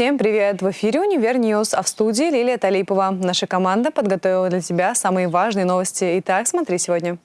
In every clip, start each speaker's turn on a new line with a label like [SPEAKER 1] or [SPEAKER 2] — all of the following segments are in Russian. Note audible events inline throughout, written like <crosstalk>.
[SPEAKER 1] Всем привет! В эфире «Универ News», а в студии Лилия Талипова. Наша команда подготовила для тебя самые важные новости. Итак, смотри сегодня.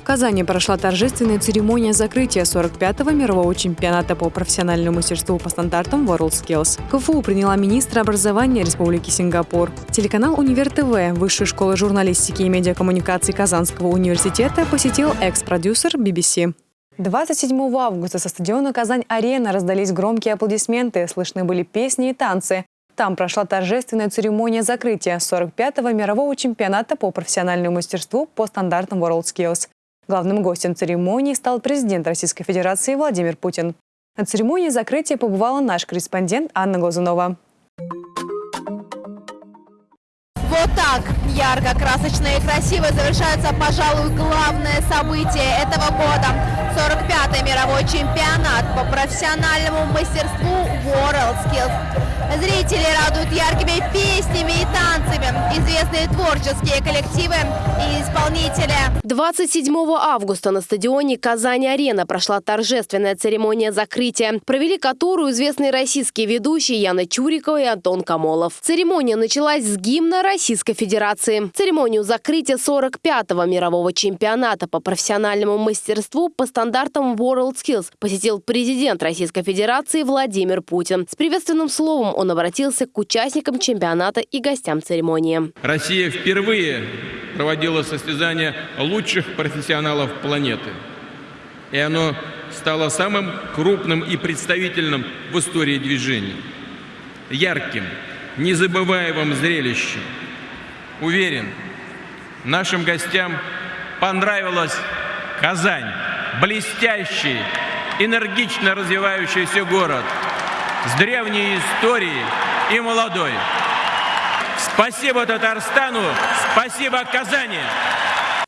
[SPEAKER 1] В Казани прошла торжественная церемония закрытия 45-го мирового чемпионата по профессиональному мастерству по стандартам WorldSkills. КФУ приняла министра образования Республики Сингапур. Телеканал «Универ ТВ» Высшей школы журналистики и медиакоммуникаций Казанского университета посетил экс-продюсер BBC. 27 августа со стадиона «Казань-Арена» раздались громкие аплодисменты, слышны были песни и танцы. Там прошла торжественная церемония закрытия 45-го мирового чемпионата по профессиональному мастерству по стандартам WorldSkills. Главным гостем церемонии стал президент Российской Федерации Владимир Путин. На церемонии закрытия побывала наш корреспондент Анна Глазунова.
[SPEAKER 2] Вот так ярко, красочно и красиво завершается, пожалуй, главное событие этого года. 45-й мировой чемпионат по профессиональному мастерству WorldSkills. Зрители радуют яркими песнями и танцами, известные творческие коллективы и исполнители.
[SPEAKER 3] 27 августа на стадионе «Казань-Арена» прошла торжественная церемония закрытия, провели которую известные российские ведущие Яна Чурикова и Антон Камолов. Церемония началась с гимна Российской Федерации. Церемонию закрытия 45-го мирового чемпионата по профессиональному мастерству по стандартам WorldSkills посетил президент Российской Федерации Владимир Путин. С приветственным словом он обратился к участникам чемпионата и гостям церемонии.
[SPEAKER 4] Россия впервые проводила состязание лучших профессионалов планеты. И оно стало самым крупным и представительным в истории движения. Ярким, незабываемым зрелищем. Уверен, нашим гостям понравилась Казань. Блестящий, энергично развивающийся город – с древней историей и молодой. Спасибо Татарстану, спасибо Казани.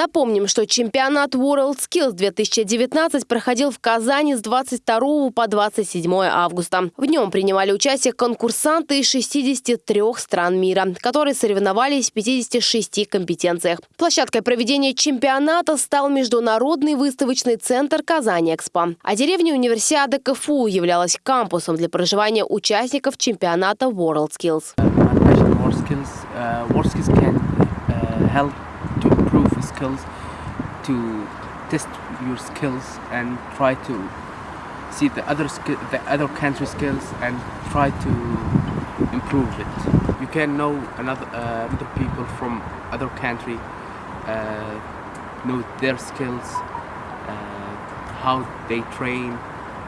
[SPEAKER 3] Напомним, что чемпионат WorldSkills 2019 проходил в Казани с 22 по 27 августа. В нем принимали участие конкурсанты из 63 стран мира, которые соревновались в 56 компетенциях. Площадкой проведения чемпионата стал Международный выставочный центр «Казань-Экспо». А деревня универсиады КФУ являлась кампусом для проживания участников чемпионата WorldSkills. Uh, uh, help to improve skills, to test your skills and try to see the other the other country skills and try to improve it. You can know another uh, other people from other country, uh, know their skills, uh, how they train,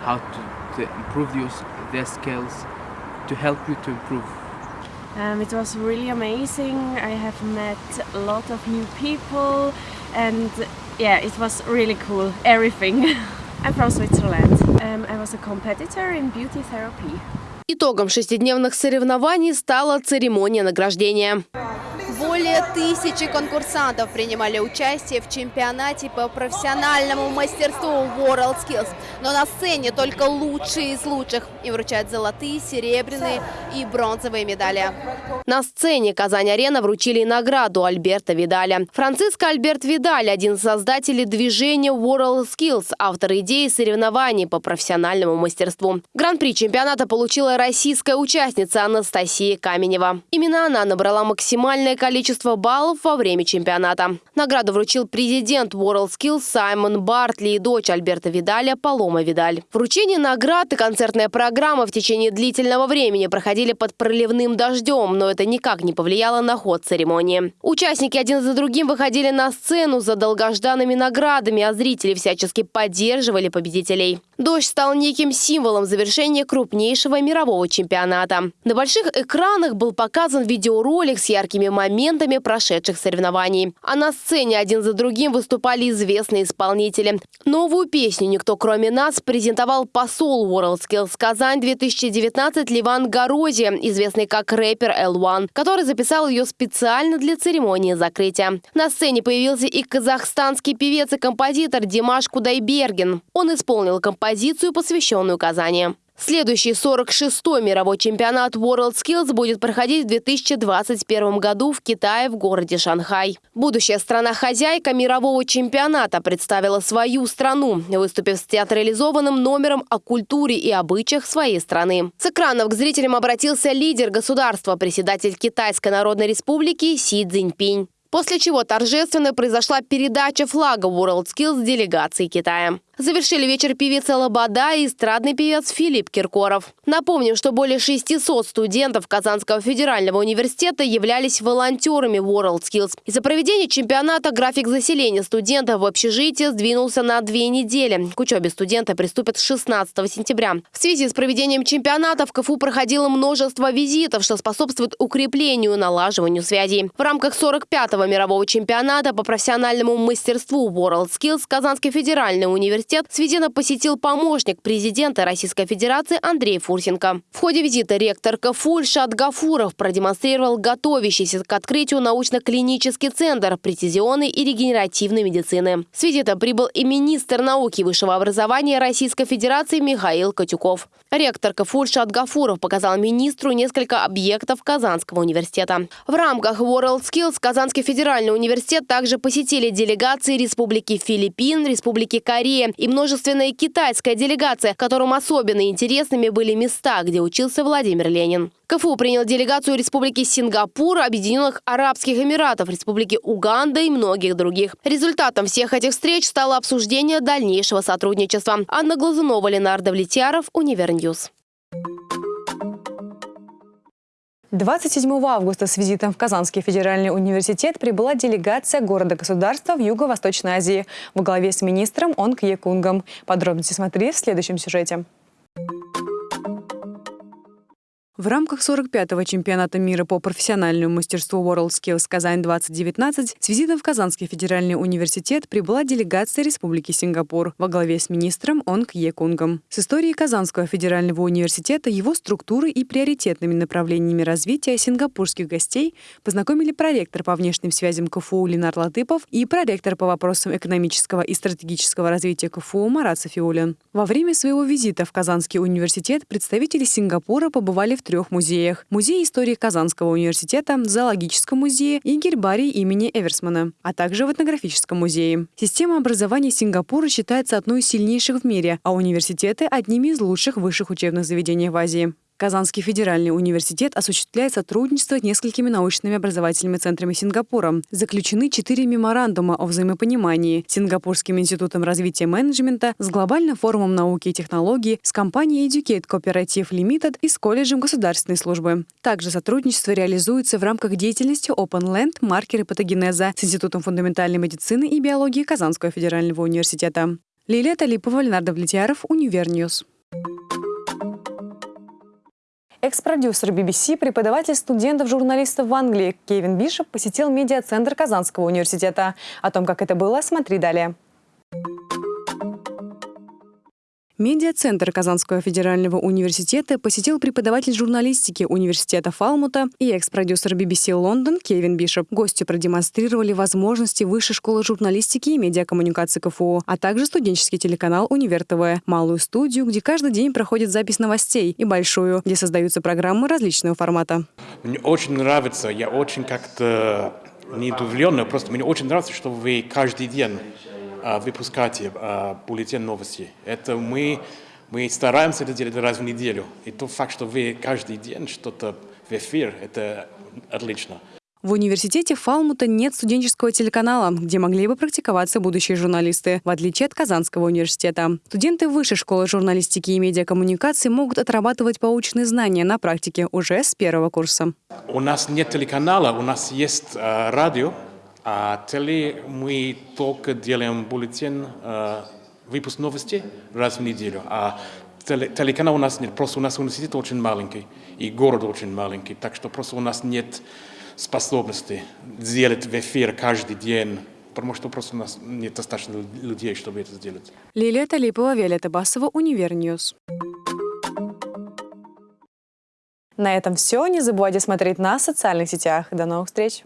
[SPEAKER 3] how to, to improve your, their skills, to help you to improve
[SPEAKER 5] um, it was really amazing. I have met a lot of new people and yeah, it was really cool, everything. <laughs> I'm from Switzerland. Um, I was a competitor in beauty therapy.
[SPEAKER 3] Итогом шестидневных соревнований стала церемония награждения.
[SPEAKER 2] Более тысячи конкурсантов принимали участие в чемпионате по профессиональному мастерству WorldSkills. Но на сцене только лучшие из лучших. И вручают золотые, серебряные и бронзовые медали.
[SPEAKER 3] На сцене Казань-Арена вручили награду Альберта Видаля. Франциско Альберт Видаль – один из создателей движения WorldSkills, автор идеи соревнований по профессиональному мастерству. Гран-при чемпионата получила российская участница Анастасия Каменева. Именно она набрала максимальное количество количество баллов во время чемпионата. Награду вручил президент WorldSkills Саймон Бартли и дочь Альберта Видаля Палома Видаль. Вручение наград и концертная программа в течение длительного времени проходили под проливным дождем, но это никак не повлияло на ход церемонии. Участники один за другим выходили на сцену за долгожданными наградами, а зрители всячески поддерживали победителей. Дождь стал неким символом завершения крупнейшего мирового чемпионата. На больших экранах был показан видеоролик с яркими моментами прошедших соревнований. А на сцене один за другим выступали известные исполнители. Новую песню «Никто кроме нас» презентовал посол WorldSkills Казань 2019 Ливан Горози, известный как рэпер L1, который записал ее специально для церемонии закрытия. На сцене появился и казахстанский певец и композитор Димаш Кудайберген. Он исполнил композицию, посвященную Казани. Следующий 46-й мировой чемпионат WorldSkills будет проходить в 2021 году в Китае в городе Шанхай. Будущая страна-хозяйка мирового чемпионата представила свою страну, выступив с театрализованным номером о культуре и обычаях своей страны. С экранов к зрителям обратился лидер государства, председатель Китайской Народной Республики Си Цзиньпинь. После чего торжественно произошла передача флага WorldSkills делегации Китая. Завершили вечер певица Лобода и эстрадный певец Филипп Киркоров. Напомним, что более 600 студентов Казанского федерального университета являлись волонтерами WorldSkills. Из-за проведения чемпионата график заселения студентов в общежитие сдвинулся на две недели. К учебе студенты приступят 16 сентября. В связи с проведением чемпионата в КФУ проходило множество визитов, что способствует укреплению и налаживанию связей. В рамках 45-го мирового чемпионата по профессиональному мастерству WorldSkills Казанский федеральный университет университет Сведена посетил помощник президента Российской Федерации Андрей Фурсенко. В ходе визита ректор КФУ Ильшат Гафуров продемонстрировал готовящийся к открытию научно-клинический центр прецизионной и регенеративной медицины. С визита прибыл и министр науки и высшего образования Российской Федерации Михаил Катюков. Ректор КФУ Ильшат Гафуров показал министру несколько объектов Казанского университета. В рамках WorldSkills Казанский федеральный университет также посетили делегации Республики Филиппин, Республики Корея, и множественная китайская делегация, которым особенно интересными были места, где учился Владимир Ленин. КФУ принял делегацию Республики Сингапур, Объединенных Арабских Эмиратов, Республики Уганда и многих других. Результатом всех этих встреч стало обсуждение дальнейшего сотрудничества. Анна Глазунова, Ленар Давлетьяров, Универ News.
[SPEAKER 1] 27 августа с визитом в Казанский федеральный университет прибыла делегация города-государства в Юго-Восточной Азии во главе с министром Онг Якунгом. Подробности смотри в следующем сюжете. В рамках 45-го чемпионата мира по профессиональному мастерству WorldSkills Казань-2019 с визитом в Казанский федеральный университет прибыла делегация Республики Сингапур во главе с министром Онг Екунгом. С историей Казанского федерального университета, его структуры и приоритетными направлениями развития сингапурских гостей познакомили проректор по внешним связям КФУ Ленар Латыпов и проректор по вопросам экономического и стратегического развития КФУ Марат Софиулин. Во время своего визита в Казанский университет представители Сингапура побывали в трех музеях. Музей истории Казанского университета, Зоологическом музее и гербарий имени Эверсмана, а также в этнографическом музее. Система образования Сингапура считается одной из сильнейших в мире, а университеты – одними из лучших высших учебных заведений в Азии. Казанский федеральный университет осуществляет сотрудничество с несколькими научными образовательными центрами Сингапура. Заключены четыре меморандума о взаимопонимании с Сингапурским институтом развития менеджмента, с Глобальным форумом науки и технологий, с компанией Educate Cooperative Limited и с колледжем государственной службы. Также сотрудничество реализуется в рамках деятельности Open Land маркеры патогенеза с Институтом фундаментальной медицины и биологии Казанского федерального университета. Лилия Талипова, Ленар Давлетьяров, Универ News. Экс-продюсер BBC, преподаватель студентов-журналистов в Англии Кевин Бишоп посетил медиацентр Казанского университета. О том, как это было, смотри далее. Медиацентр Казанского федерального университета посетил преподаватель журналистики университета Фалмута и экс-продюсер BBC Лондон Кевин Бишоп. Гости продемонстрировали возможности Высшей школы журналистики и медиакоммуникации КФУ, а также студенческий телеканал «Универ ТВ», малую студию, где каждый день проходит запись новостей, и большую, где создаются программы различного формата.
[SPEAKER 6] Мне очень нравится, я очень как-то не удивлен, просто мне очень нравится, что вы каждый день выпускать а, бюллетень новости. Это мы, мы стараемся это делать раз в неделю. И тот факт, что вы каждый день что-то в эфир, это отлично.
[SPEAKER 1] В университете Фалмута нет студенческого телеканала, где могли бы практиковаться будущие журналисты, в отличие от Казанского университета. Студенты Высшей школы журналистики и медиакоммуникации могут отрабатывать полученные знания на практике уже с первого курса.
[SPEAKER 6] У нас нет телеканала, у нас есть э, радио, а теле мы только делаем бюллетень, э, выпуск новостей раз в неделю. А теле, телеканал у нас нет, просто у нас университет очень маленький, и город очень маленький, так что просто у нас нет способности сделать в эфир каждый день потому что просто у нас нет достаточно людей, чтобы это сделать.
[SPEAKER 1] Лилия Талипова, Виолетта Басова, Универ News. На этом все. Не забывайте смотреть на социальных сетях. До новых встреч!